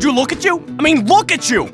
Would you look at you? I mean, look at you!